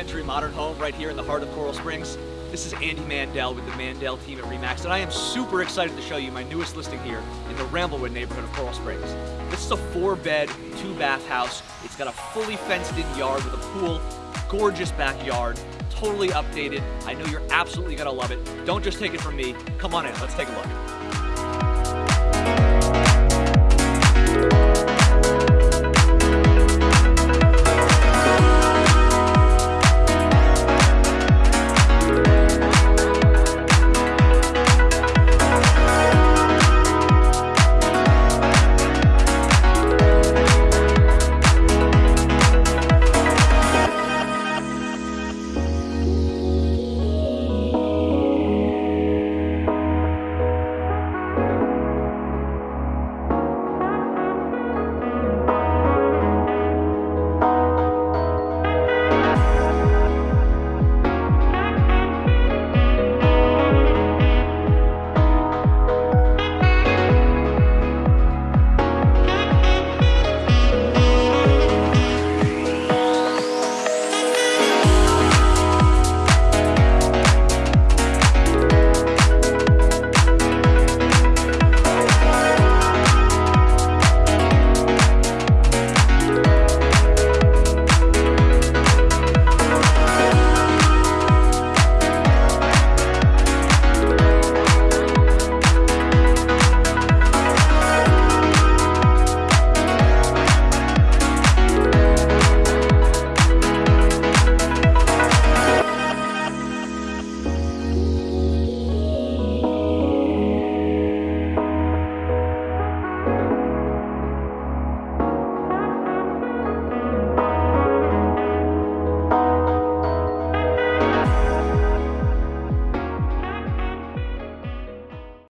century modern home right here in the heart of Coral Springs. This is Andy Mandel with the Mandel team at REMAX, and I am super excited to show you my newest listing here in the Ramblewood neighborhood of Coral Springs. This is a four bed, two bath house. It's got a fully fenced in yard with a pool, gorgeous backyard, totally updated. I know you're absolutely gonna love it. Don't just take it from me. Come on in, let's take a look.